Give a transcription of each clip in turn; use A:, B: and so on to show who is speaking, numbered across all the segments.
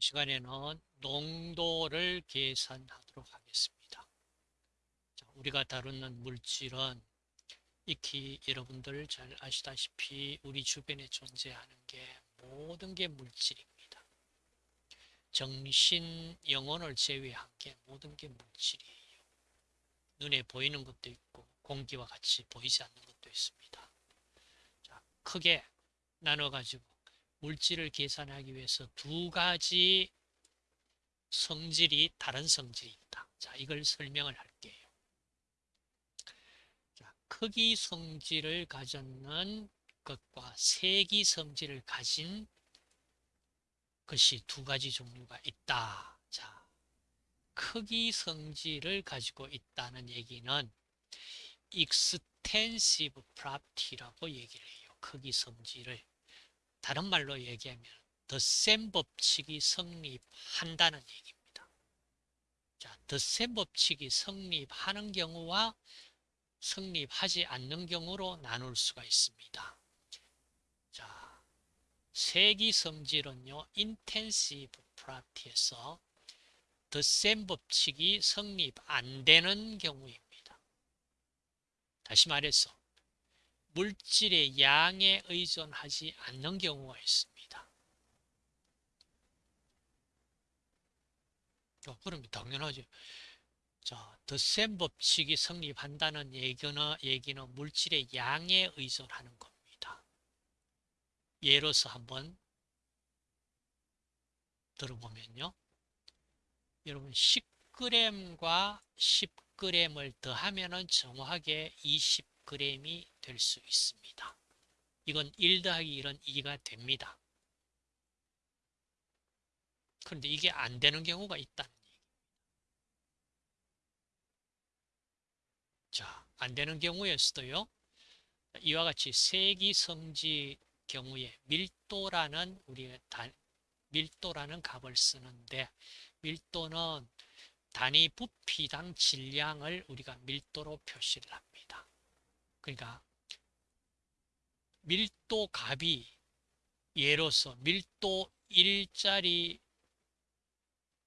A: 시간에는 농도를 계산하도록 하겠습니다. 자, 우리가 다루는 물질은 익히 여러분들 잘 아시다시피 우리 주변에 존재하는 게 모든 게 물질입니다. 정신, 영혼을 제외한 게 모든 게 물질이에요. 눈에 보이는 것도 있고 공기와 같이 보이지 않는 것도 있습니다. 자, 크게 나눠가지고 물질을 계산하기 위해서 두 가지 성질이 다른 성질이 있다. 자, 이걸 설명을 할게요. 자, 크기 성질을 가졌는 것과 세기 성질을 가진 것이 두 가지 종류가 있다. 자, 크기 성질을 가지고 있다는 얘기는 extensive property라고 얘기를 해요. 크기 성질을. 다른 말로 얘기하면 덧셈 법칙이 성립한다는 얘기입니다. 자, 덧셈 법칙이 성립하는 경우와 성립하지 않는 경우로 나눌 수가 있습니다. 자, 세기 성질은요, intensive property에서 덧셈 법칙이 성립 안 되는 경우입니다. 다시 말해서 물질의 양에 의존하지 않는 경우가 있습니다. 어, 그럼 당연하죠. 자, 덧셈 법칙이 성립한다는 얘기는, 얘기는 물질의 양에 의존하는 겁니다. 예로서 한번 들어보면요. 여러분 10g과 10g을 더하면 정확하게 20g이 될 수 있습니다. 이건 1 더하기 1은 2가 됩니다. 그런데 이게 안 되는 경우가 있다는 얘기입니다. 자, 안 되는 경우에서도요. 이와 같이 세기 성지 경우에 밀도라는 우리 밀도라는 값을 쓰는데 밀도는 단위 부피당 질량을 우리가 밀도로 표시를 합니다. 그러니까 밀도 값이 예로서 밀도 1짜리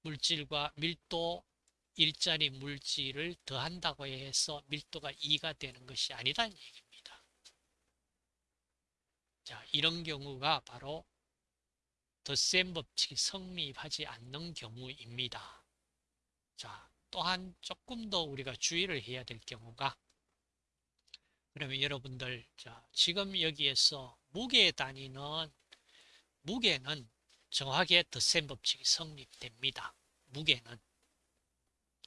A: 물질과 밀도 1짜리 물질을 더한다고 해서 밀도가 2가 되는 것이 아니라는 얘기입니다. 자, 이런 경우가 바로 덧셈 법칙이 성립하지 않는 경우입니다. 자, 또한 조금 더 우리가 주의를 해야 될 경우가 그러면 여러분들 자, 지금 여기에서 무게 단위는 무게는 정확하게 덧셈 법칙이 성립됩니다. 무게는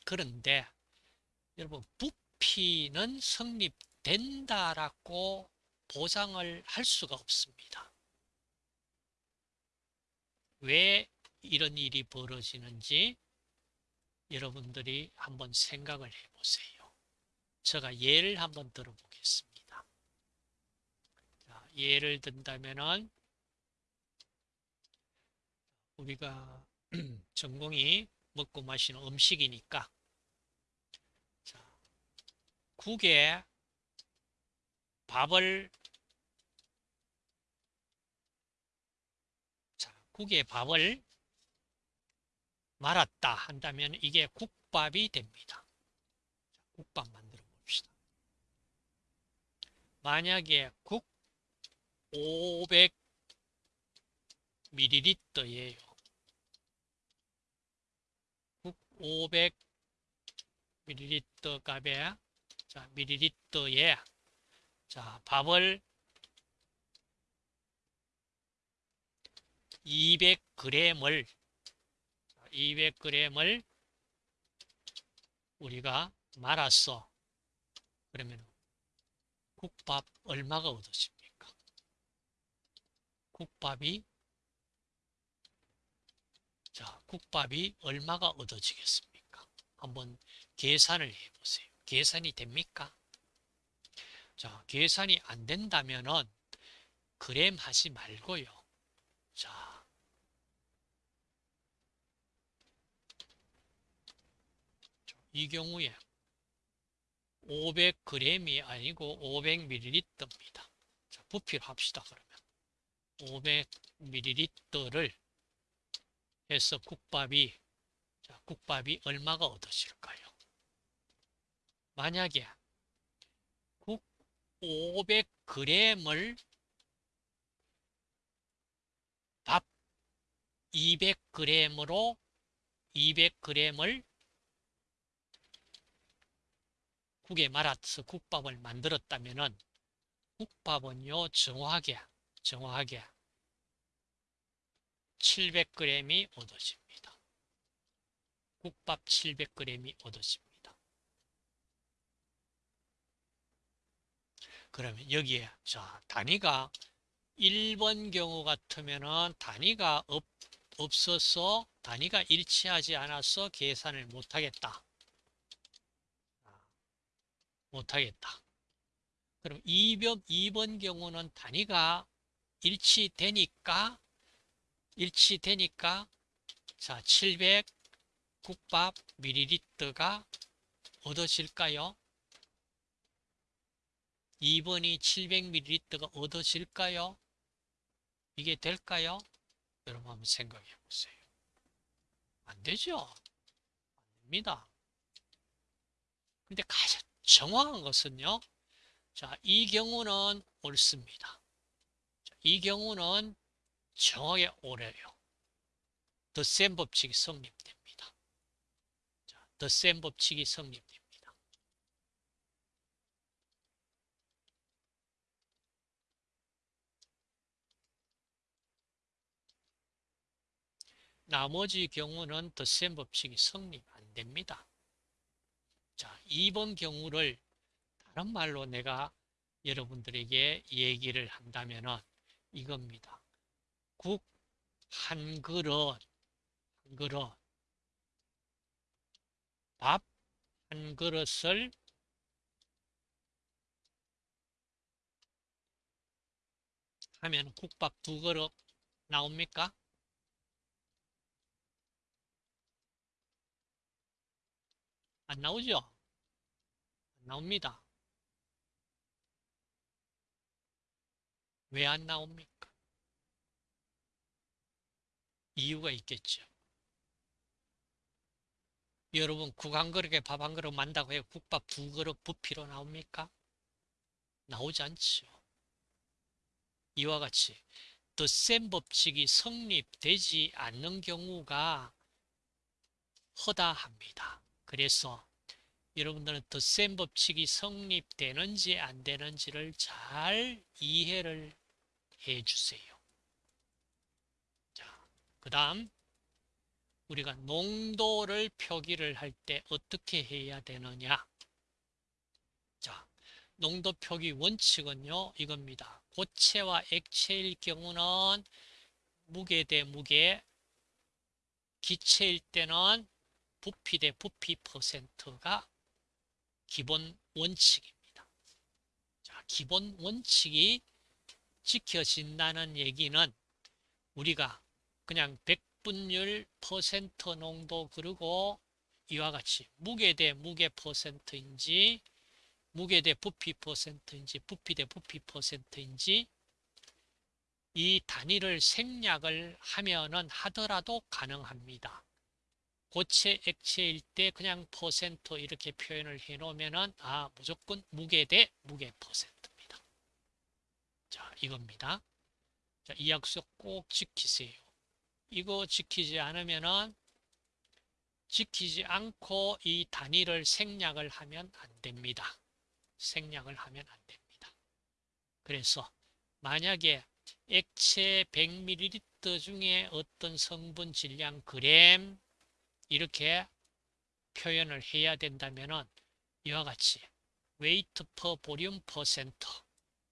A: 그런데 여러분 부피는 성립된다라고 보장을 할 수가 없습니다. 왜 이런 일이 벌어지는지 여러분들이 한번 생각을 해보세요. 제가 예를 한번 들어보겠습니다. 자, 예를 든다면은 우리가 전공이 먹고 마시는 음식이니까 자, 국에 밥을 국에 밥을 말았다 한다면 이게 국밥이 됩니다. 국밥 봅시다. 만약에 국 500ml예요. 국 500ml 값에 자, ml에 자, 밥을 200g을 200g을 우리가 말았어. 그러면 국밥 얼마가 얻어집니까? 국밥이 자, 국밥이 얼마가 얻어지겠습니까? 한번 계산을 해 보세요. 계산이 됩니까? 자, 계산이 안 된다면은 그램 하지 말고요. 자, 이 경우에 500g이 아니고 500ml입니다. 자, 부피를 합시다. 그러면 500ml를 해서 국밥이 자, 국밥이 얼마가 얻어질까요? 만약에 국 500g을 밥 200g으로 200g을 국에 말아서 국밥을 만들었다면은 국밥은요 정확하게 정확하게 700g이 얻어집니다. 국밥 700g이 얻어집니다. 그러면 여기에 자 단위가 1번 경우 같으면은 단위가 없, 없어서 단위가 일치하지 않아서 계산을 못하겠다. 못하겠다. 그럼 2번, 2번 경우는 단위가 일치되니까 일치되니까 자, 700 국밥 밀리리터가 얻어질까요? 2번이 700ml가 얻어질까요? 이게 될까요? 여러분 한번 생각해 보세요. 안 되죠? 안 됩니다. 근데 가장 정확한 것은요. 자, 이 경우는 옳습니다. 자, 이 경우는 정확하게 옳아요. 더 센 법칙이 성립됩니다. 자, 더센 법칙이 성립됩니다. 나머지 경우는 더 센 법칙이 성립 안 됩니다. 자, 2번 경우를 다른 말로 내가 여러분들에게 얘기를 한다면 이겁니다. 국 한 그릇, 한 그릇, 밥 한 그릇을 하면 국밥 두 그릇 나옵니까? 안 나오죠? 안 나옵니다. 왜 안 나옵니까? 이유가 있겠죠. 여러분 국 한 그릇에 밥 한 그릇 만다고 해요. 국밥 두 그릇 부피로 나옵니까? 나오지 않죠. 이와 같이 덧셈 법칙이 성립되지 않는 경우가 허다합니다. 그래서 여러분들은 덧셈 법칙이 성립되는지 안 되는지를 잘 이해를 해 주세요. 자, 그 다음 우리가 농도를 표기를 할 때 어떻게 해야 되느냐 자, 농도 표기 원칙은요 이겁니다. 고체와 액체일 경우는 무게 대 무게 기체일 때는 부피 대 부피 퍼센트가 기본 원칙입니다. 자, 기본 원칙이 지켜진다는 얘기는 우리가 그냥 100분율 퍼센트 농도 그리고 이와 같이 무게 대 무게 퍼센트인지 무게 대 부피 퍼센트인지 부피 대 부피 퍼센트인지 이 단위를 생략을 하면은 하더라도 가능합니다. 고체 액체일 때 그냥 퍼센트 이렇게 표현을 해 놓으면은 아 무조건 무게 대 무게 퍼센트입니다. 자 이겁니다. 자, 이 약속 꼭 지키세요. 이거 지키지 않으면은 지키지 않고 이 단위를 생략을 하면 안 됩니다. 생략을 하면 안 됩니다. 그래서 만약에 액체 100ml 중에 어떤 성분 질량 그램 이렇게 표현을 해야 된다면 이와 같이 weight per volume percent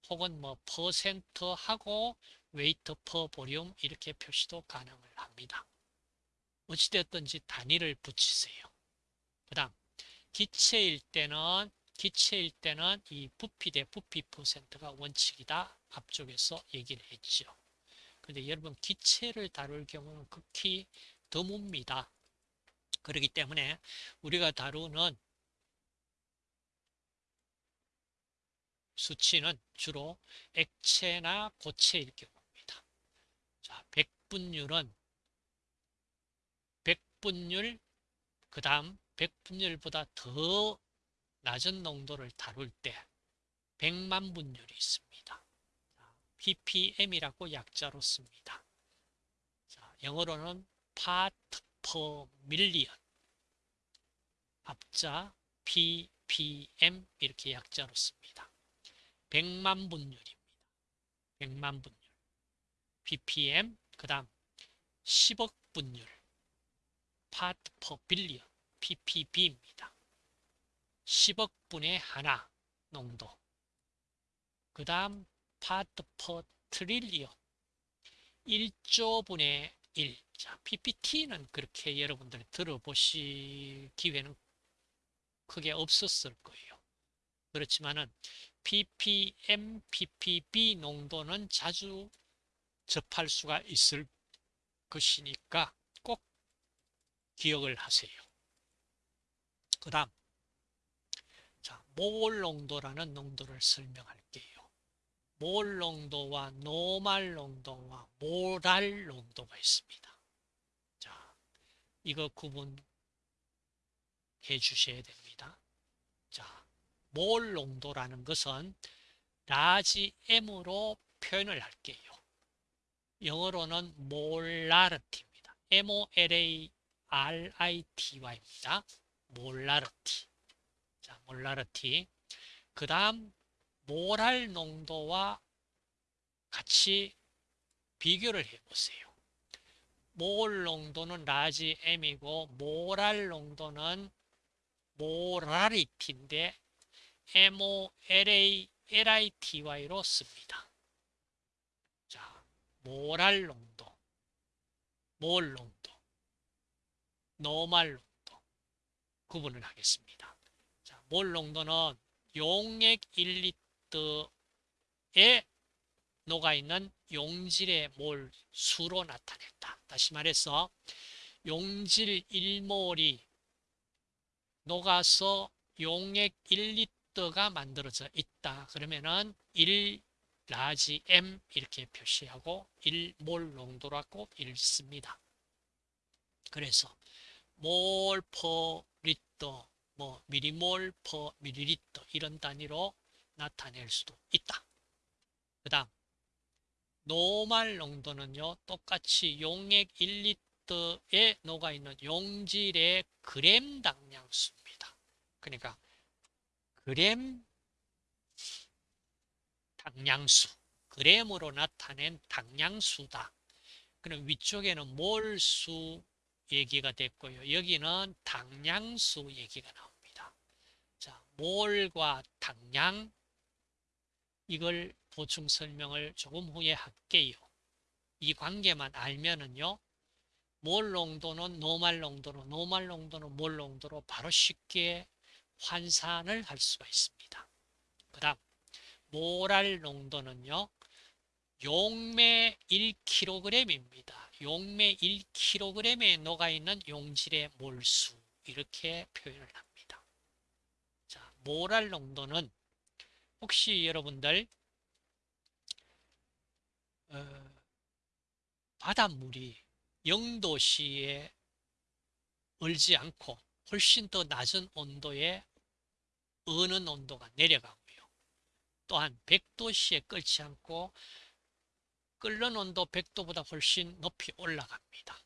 A: 혹은 뭐 퍼센트 하고 weight per volume 이렇게 표시도 가능을 합니다. 어찌되었든지 단위를 붙이세요. 그 다음 기체일 때는 기체일 때는 이 부피 대 부피 퍼센트가 원칙이다. 앞쪽에서 얘기를 했죠. 근데 여러분 기체를 다룰 경우는 극히 드뭅니다. 그렇기 때문에 우리가 다루는 수치는 주로 액체나 고체일 경우입니다. 자, 백분율은 100분율, 그 다음 100분율보다 더 낮은 농도를 다룰 때 100만 분율이 있습니다. ppm이라고 약자로 씁니다. 자, 영어로는 part per million 앞자 ppm 이렇게 약자로 씁니다. 100만 분율입니다. 100만 분율 ppm 그 다음 10억 분율 part per billion ppb입니다. 10억 분의 하나 농도 그 다음 part per trillion 1조 분의 1 자, PPT는 그렇게 여러분들이 들어보실 기회는 크게 없었을 거예요. 그렇지만은 ppm, ppb 농도는 자주 접할 수가 있을 것이니까 꼭 기억을 하세요. 그 다음 자, 몰 농도라는 농도를 설명할게요. 몰 농도와 노말 농도와 모랄 농도가 있습니다. 자, 이거 구분해 주셔야 됩니다. 자, 몰 농도라는 것은 large M으로 표현을 할게요. 영어로는 molarity입니다. M-O-L-A-R-I-T-Y입니다. molarity. 자, molarity. 그 다음 몰랄 농도와 같이 비교를 해보세요. 몰 농도는 라지 M이고 모랄 농도는 모라리티인데 M-O-L-A-L-I-T-Y로 씁니다. 자, 몰랄 농도, 몰 농도, 노말 농도 구분을 하겠습니다. 자, 몰 농도는 용액 1리터에 녹아있는 용질의 몰 수로 나타낸다. 다시 말해서 용질 1몰이 녹아서 용액 1리터가 만들어져 있다. 그러면은 1 large M 이렇게 표시하고 1몰 농도라고 읽습니다. 그래서 몰 per 리터, 뭐 밀리몰 per 밀리리터 이런 단위로 나타낼 수도 있다. 그 다음 노말 농도는요. 똑같이 용액 1리터에 녹아있는 용질의 그램 당량수입니다. 그러니까 그램 당량수, 그램으로 나타낸 당량수다. 그럼 위쪽에는 몰수 얘기가 됐고요. 여기는 당량수 얘기가 나옵니다. 자, 몰과 당량 이걸 보충 설명을 조금 후에 할게요. 이 관계만 알면은요. 몰 농도는 노말 농도로, 노말 농도는 몰 농도로 바로 쉽게 환산을 할 수가 있습니다. 그 다음 모랄 농도는요. 용매 1kg입니다. 용매 1kg에 녹아있는 용질의 몰수 이렇게 표현을 합니다. 자, 모랄 농도는 혹시 여러분들 어, 바닷물이 0도씨에 얼지 않고 훨씬 더 낮은 온도에 어는 온도가 내려가고요. 또한 100도씨에 끓지 않고 끓는 온도 100도보다 훨씬 높이 올라갑니다.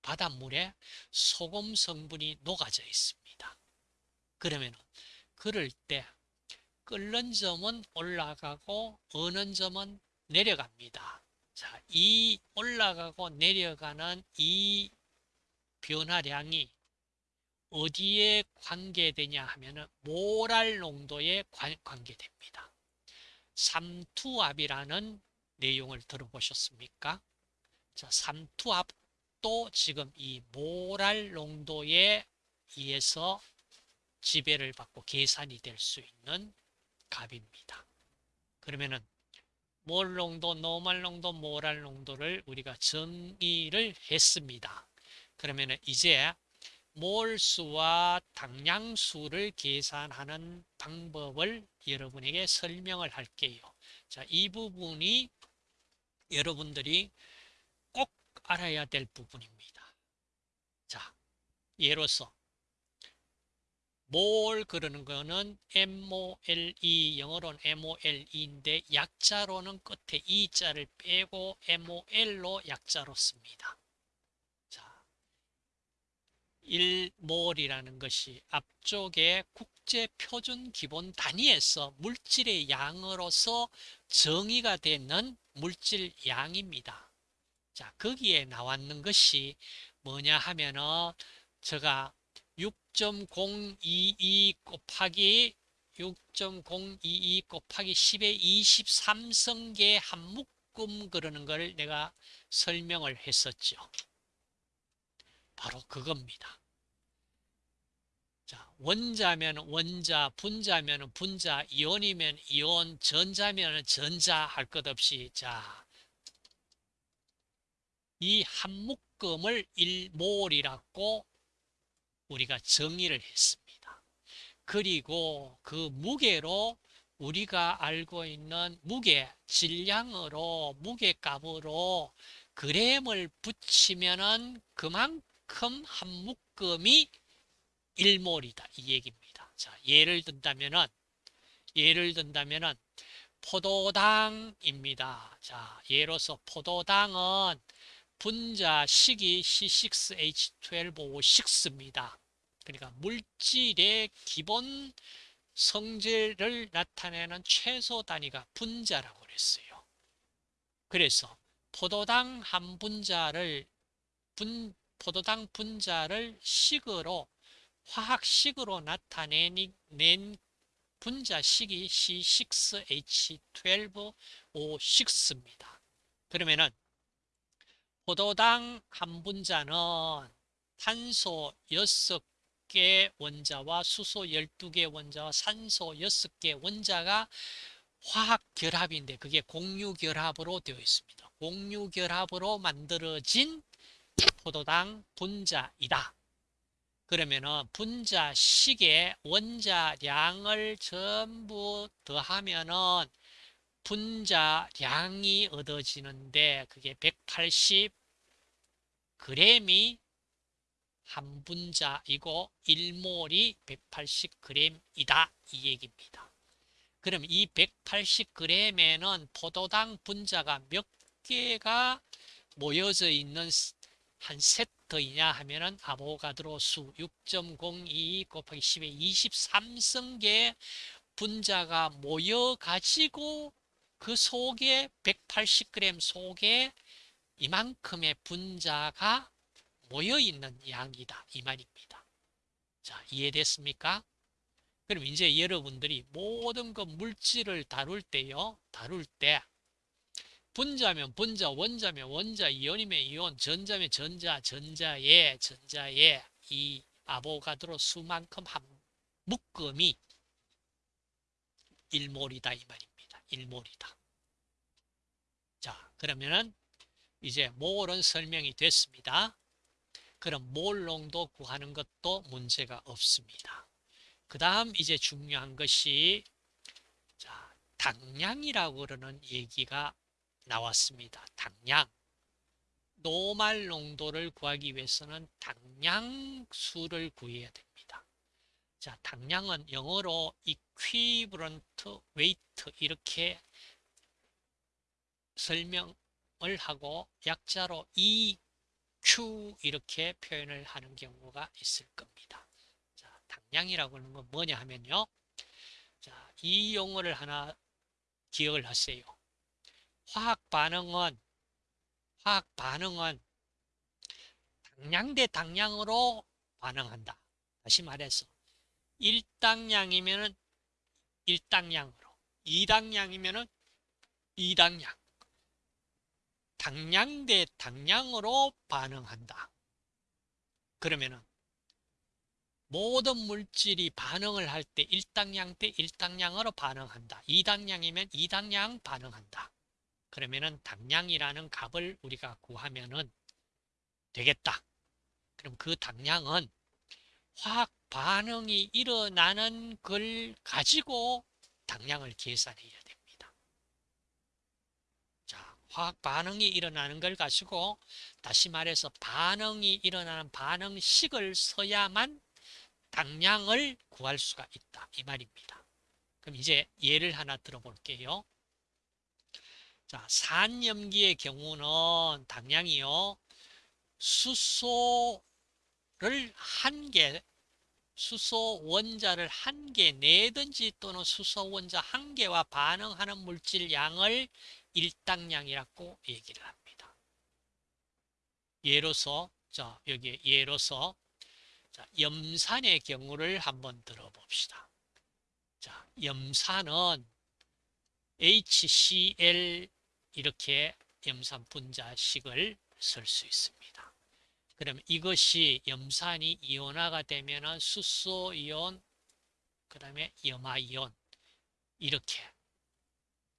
A: 바닷물에 소금 성분이 녹아져 있습니다. 그러면 그럴 때 끓는 점은 올라가고 어는 점은 내려갑니다. 자, 이 올라가고 내려가는 이 변화량이 어디에 관계되냐 하면은 모랄 농도에 관계됩니다. 삼투압이라는 내용을 들어보셨습니까? 자, 삼투압도 지금 이 모랄 농도에 의해서 지배를 받고 계산이 될 수 있는 값입니다. 그러면은 몰 농도, 노말 농도, 모랄 농도를 우리가 정의를 했습니다. 그러면 이제 몰수와 당량수를 계산하는 방법을 여러분에게 설명을 할게요. 자, 이 부분이 여러분들이 꼭 알아야 될 부분입니다. 자, 예로서 몰 그러는 거는 MOLE 영어로는 MOLE인데 약자로는 끝에 E자를 빼고 MOL로 약자로 씁니다. 자, 1몰이라는 것이 앞쪽에 국제 표준 기본 단위에서 물질의 양으로서 정의가 되는 물질 양입니다. 자, 거기에 나왔는 것이 뭐냐 하면은 제가 6.022 곱하기 6.022 곱하기 10의 23성계 한 묶음 그러는 걸 내가 설명을 했었죠. 바로 그겁니다. 자, 원자면 원자, 분자면 분자, 이온이면 이온, 전자면 전자 할 것 없이 자, 이 한 묶음을 1몰이라고 우리가 정의를 했습니다. 그리고 그 무게로 우리가 알고 있는 무게, 질량으로, 무게값으로 그램을 붙이면은 그만큼 한 묶음이 1몰이다. 이 얘기입니다. 자, 예를 든다면은, 예를 든다면은, 포도당입니다. 자, 예로서 포도당은 분자식이 C6H12O6입니다. 그러니까 물질의 기본 성질을 나타내는 최소 단위가 분자라고 그랬어요. 그래서 포도당 한 분자를 분, 포도당 분자를 식으로 화학식으로 나타낸 분자식이 C6H12O6입니다. 그러면은 포도당 한 분자는 탄소 6 개 원자와 수소 12개 원자와 산소 6개 원자가 화학 결합인데 그게 공유 결합으로 되어 있습니다. 공유 결합으로 만들어진 포도당 분자이다. 그러면은 분자식의 원자량을 전부 더하면은 분자량이 얻어지는데 그게 180 그램이 한 분자이고 1몰이 180g이다 이 얘기입니다. 그럼 이 180g에는 포도당 분자가 몇 개가 모여져 있는 한 세트이냐 하면은 아보가드로 수 6.02 곱하기 10의 23성계 분자가 모여 가지고 그 속에 180g 속에 이만큼의 분자가 모여있는 양이다. 이 말입니다. 자, 이해됐습니까? 그럼 이제 여러분들이 모든 그 물질을 다룰 때요, 다룰 때, 분자면 분자, 원자면 원자, 이온이면 이온, 전자면 전자, 전자에, 전자에 이 아보가드로 수만큼 한 묶음이 일몰이다 이 말입니다. 일몰이다. 자, 그러면은 이제 몰은 설명이 됐습니다. 그럼 몰농도 구하는 것도 문제가 없습니다. 그 다음 이제 중요한 것이 자, 당량이라고 그러는 얘기가 나왔습니다. 당량. 노말 농도를 구하기 위해서는 당량수를 구해야 됩니다. 자, 당량은 영어로 equivalent weight 이렇게 설명 을 하고 약자로 EQ 이렇게 표현을 하는 경우가 있을 겁니다. 자, 당량이라고 하는 건 뭐냐 하면요. 자, 이 용어를 하나 기억을 하세요. 화학 반응은 화학 반응은 당량 대 당량으로 반응한다. 다시 말해서 1당량이면 1당량으로 2당량이면 2당량 당량 대 당량으로 반응한다. 그러면은 모든 물질이 반응을 할 때 1당량 대 1당량으로 반응한다. 2당량이면 2당량 반응한다. 그러면은 당량이라는 값을 우리가 구하면은 되겠다. 그럼 그 당량은 화학 반응이 일어나는 걸 가지고 당량을 계산해야. 화학 반응이 일어나는 걸 가지고 다시 말해서 반응이 일어나는 반응식을 써야만 당량을 구할 수가 있다 이 말입니다. 그럼 이제 예를 하나 들어볼게요. 자, 산염기의 경우는 당량이요. 수소를 한 개, 수소 원자를 한 개 내든지 또는 수소 원자 한 개와 반응하는 물질 양을 일당량이라고 얘기를 합니다. 예로서 자, 여기 예로서 자, 염산의 경우를 한번 들어봅시다. 자, 염산은 HCl 이렇게 염산 분자식을 쓸 수 있습니다. 그러면 이것이 염산이 이온화가 되면 수소 이온, 그 다음에 염화 이온 이렇게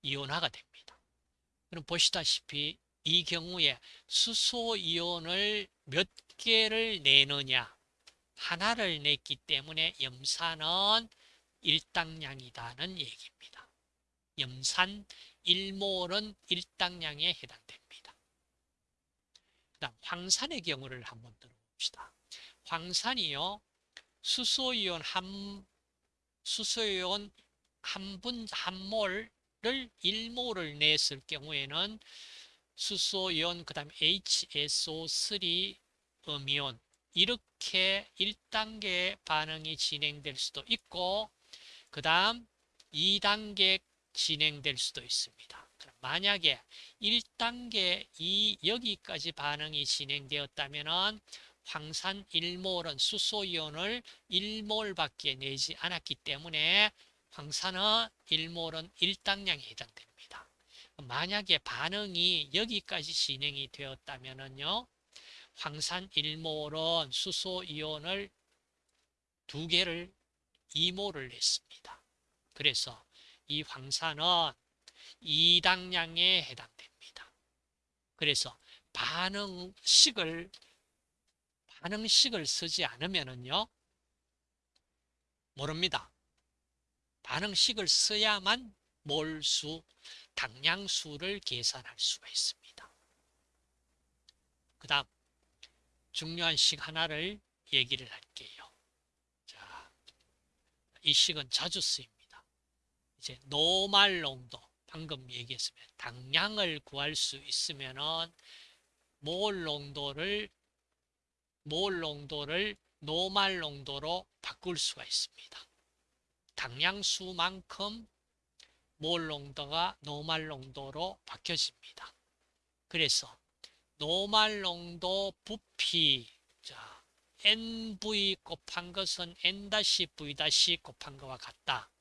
A: 이온화가 됩니다. 그럼 보시다시피 이 경우에 수소 이온을 몇 개를 내느냐 하나를 냈기 때문에 염산은 일당량이다는 얘기입니다. 염산 1몰은 일당량에 해당됩니다. 다음 황산의 경우를 한번 들어봅시다. 황산이요. 수소이온 한 수소이온 한 분 한 몰 을 1몰을 냈을 경우에는 수소이온 그 다음 HSO3 음이온 이렇게 1단계 반응이 진행될 수도 있고 그 다음 2단계 진행될 수도 있습니다. 만약에 1단계 이 여기까지 반응이 진행되었다면 황산 1몰은 수소이온을 1몰밖에 내지 않았기 때문에 황산은 1몰은 1당량에 해당됩니다. 만약에 반응이 여기까지 진행이 되었다면요. 황산 1몰은 수소이온을 두 개를 2몰을 냈습니다. 그래서 이 황산은 2당량에 해당됩니다. 그래서 반응식을 반응식을 쓰지 않으면은요 모릅니다. 반응식을 써야만 몰수, 당량수를 계산할 수가 있습니다. 그 다음 중요한 식 하나를 얘기를 할게요. 자, 이 식은 자주 쓰입니다. 이제 노말 농도, 방금 얘기했으면 당량을 구할 수 있으면은 몰 농도를 몰 농도를 노말 농도로 바꿀 수가 있습니다. 당량수만큼 몰 농도가 노말 농도로 바뀌어집니다. 그래서 노말 농도 부피 자 NV 곱한 것은 N-V- 곱한 것과 같다.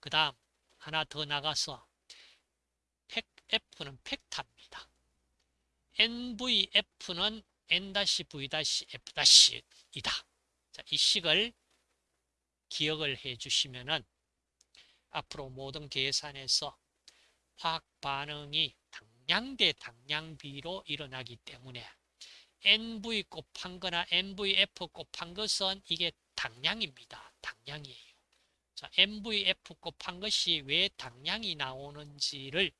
A: 그 다음 하나 더 나가서 F는 팩타입니다. NVF는 N-V-F-이다. 자, 이 식을 기억을 해 주시면은 앞으로 모든 계산에서 화학 반응이 당량 대 당량비로 일어나기 때문에 NV 곱한 거나 NVF 곱한 것은 이게 당량입니다. 당량이에요. 자, NVF 곱한 것이 왜 당량이 나오는지를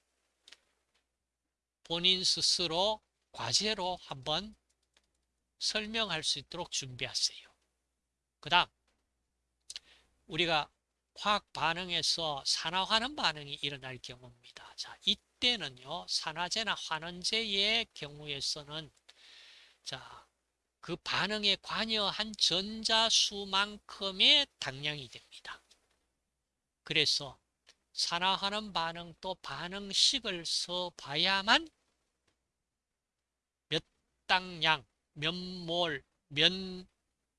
A: 본인 스스로 과제로 한번 설명할 수 있도록 준비하세요. 그 다음 우리가 화학 반응에서 산화환원 반응이 일어날 경우입니다. 자, 이때는요, 산화제나 환원제의 경우에서는 자, 그 반응에 관여한 전자수만큼의 당량이 됩니다. 그래서 산화하는 반응 또 반응식을 써봐야만 몇 당량, 몇 몰, 몇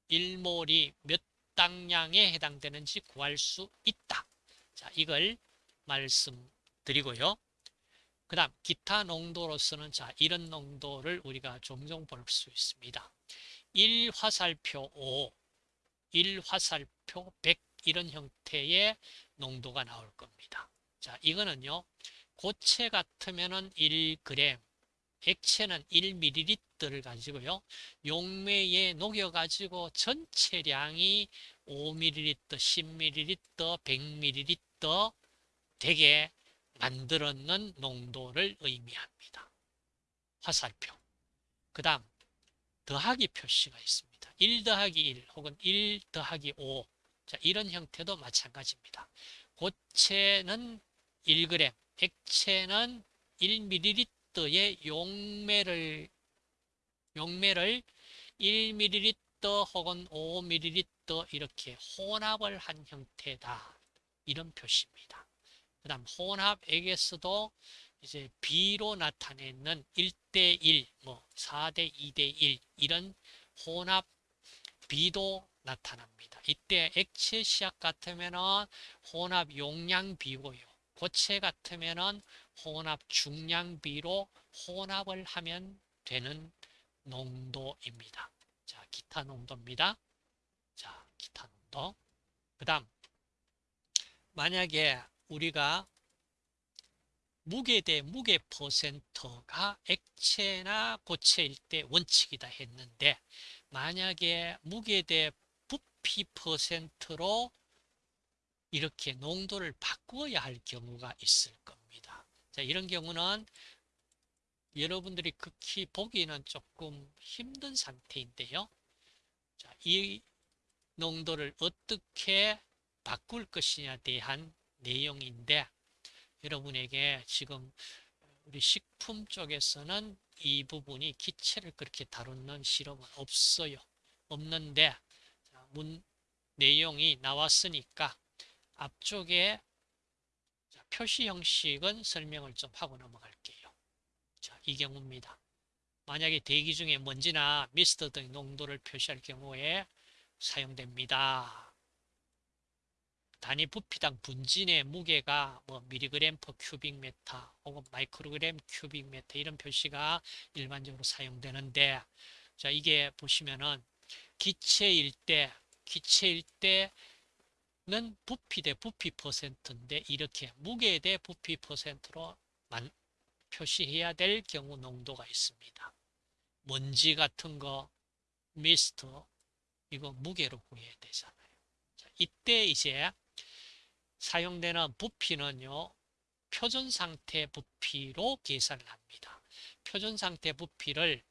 A: 일몰이 몇 당량에 해당되는지 구할 수 있다. 자, 이걸 말씀드리고요. 그 다음 기타 농도로서는 자 이런 농도를 우리가 종종 볼 수 있습니다. 1화살표 5, 1화살표 100 이런 형태의 농도가 나올 겁니다. 자, 이거는요. 고체 같으면 은 1g, 액체는 1ml를 가지고요. 용매에 녹여가지고 전체량이 5ml, 10ml, 100ml 되게 만들었는 농도를 의미합니다. 화살표. 그 다음 더하기 표시가 있습니다. 1 더하기 1 혹은 1 더하기 5. 자, 이런 형태도 마찬가지입니다. 고체는 1g, 액체는 1ml 의 용매를 용매를 1ml 혹은 5ml 이렇게 혼합을 한 형태다. 이런 표시입니다. 그 다음 혼합액에서도 이제 B로 나타내는 1대1, 뭐 4대 2대1 이런 혼합 B도 나타납니다. 이때 액체 시약 같으면은 혼합 용량 B고요. 고체 같으면은 혼합 중량 B로 혼합을 하면 되는 농도입니다. 자, 기타 농도입니다. 자, 기타 농도. 그 다음, 만약에 우리가 무게 대 무게 퍼센트가 액체나 고체일 때 원칙이다 했는데 만약에 무게 대 부피 퍼센트로 이렇게 농도를 바꾸어야 할 경우가 있을 겁니다. 자, 이런 경우는 여러분들이 극히 보기는 조금 힘든 상태인데요. 자, 이 농도를 어떻게 바꿀 것이냐에 대한 내용인데 여러분에게 지금 우리 식품 쪽에서는 이 부분이 기체를 그렇게 다루는 실험은 없어요. 없는데 문 내용이 나왔으니까 앞쪽에 표시 형식은 설명을 좀 하고 넘어갈게요. 자, 이 경우입니다. 만약에 대기 중에 먼지나 미스트 등 농도를 표시할 경우에 사용됩니다. 단위 부피당 분진의 무게가 뭐 밀리그램 per cubic meter 혹은 마이크로그램 cubic meter 이런 표시가 일반적으로 사용되는데 자 이게 보시면은 기체일 때 기체일 때 는 부피 대 부피 퍼센트인데 이렇게 무게 대 부피 퍼센트로 만, 표시해야 될 경우 농도가 있습니다. 먼지 같은 거 미스트 이거 무게로 구해야 되잖아요. 자, 이때 이제 사용되는 부피는요. 표준 상태 부피로 계산을 합니다. 표준 상태 부피를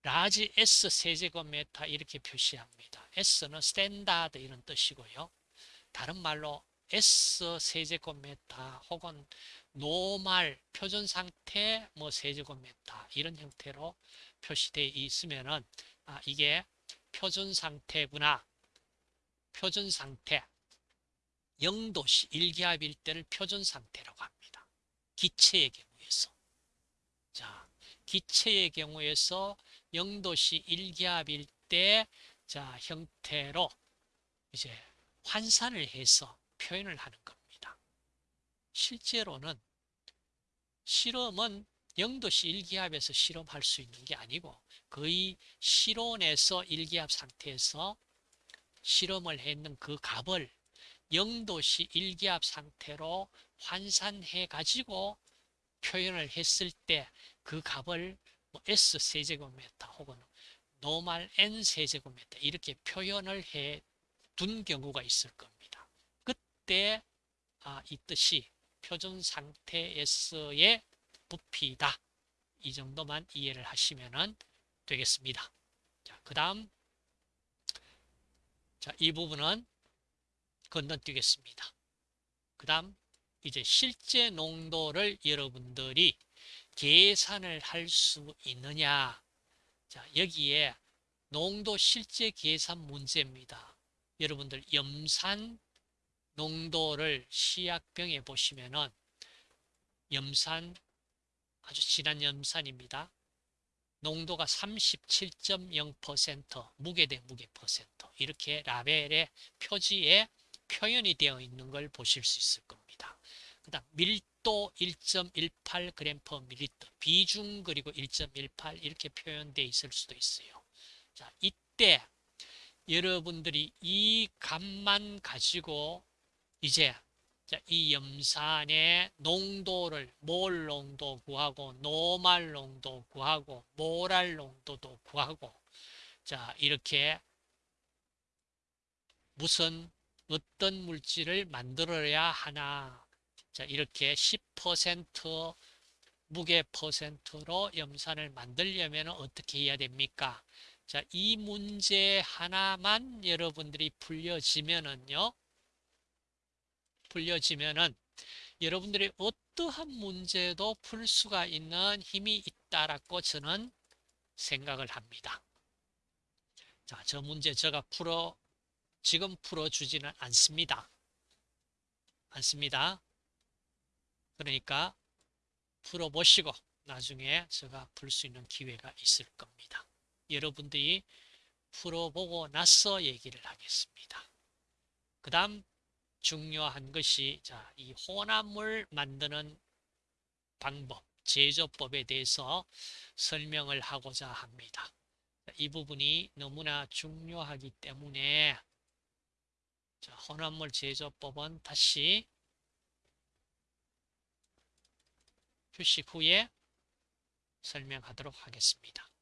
A: large S 세제곱미터 이렇게 표시합니다. S는 standard 이런 뜻이고요. 다른 말로 S 세제곱미터 혹은 노말 표준 상태 뭐 세제곱미터 이런 형태로 표시되어 있으면은 아 이게 표준 상태구나. 표준 상태 0도씨 1기압일 때를 표준 상태라고 합니다. 기체의 경우에서. 자, 기체의 경우에서 0도씨 1기압일 때, 자, 형태로 이제 환산을 해서 표현을 하는 겁니다. 실제로는 실험은 0도씨 1기압에서 실험할 수 있는 게 아니고 거의 실온에서 1기압 상태에서 실험을 했는 그 값을 0도씨 1기압 상태로 환산해 가지고 표현을 했을 때 그 값을 뭐 S 세제곱미터 혹은 노말 N 세제곱미터 이렇게 표현을 해 둔 경우가 있을 겁니다. 그때 아, 이 뜻이 표준 상태에서의 부피다. 이 정도만 이해를 하시면 되겠습니다. 자, 그 다음 자, 이 부분은 건너뛰겠습니다. 그 다음 이제 실제 농도를 여러분들이 계산을 할 수 있느냐 자 여기에 농도 실제 계산 문제입니다. 여러분들 염산 농도를 시약병에 보시면은 염산 아주 진한 염산입니다. 농도가 37.0% 무게 대 무게 퍼센트 이렇게 라벨의 표지에 표현이 되어 있는 걸 보실 수 있을 겁니다. 그 다음 밀 도 1.18g per ml 비중 그리고 1.18 이렇게 표현되어 있을 수도 있어요. 자 이때 여러분들이 이 값만 가지고 이제 이 염산의 농도를 몰 농도 구하고 노말 농도 구하고 모랄 농도도 구하고 자 이렇게 무슨 어떤 물질을 만들어야 하나 자 이렇게 10% 무게 퍼센트로 염산을 만들려면 어떻게 해야 됩니까? 자, 이 문제 하나만 여러분들이 풀려지면은요. 풀려지면은 여러분들이 어떠한 문제도 풀 수가 있는 힘이 있다라고 저는 생각을 합니다. 자, 저 문제 제가 풀어 지금 풀어 주지는 않습니다. 않습니다. 그러니까 풀어보시고 나중에 제가 풀 수 있는 기회가 있을 겁니다. 여러분들이 풀어보고 나서 얘기를 하겠습니다. 그 다음 중요한 것이 자, 이 혼합물 만드는 방법, 제조법에 대해서 설명을 하고자 합니다. 이 부분이 너무나 중요하기 때문에 자, 혼합물 제조법은 다시 휴식 후에 설명하도록 하겠습니다.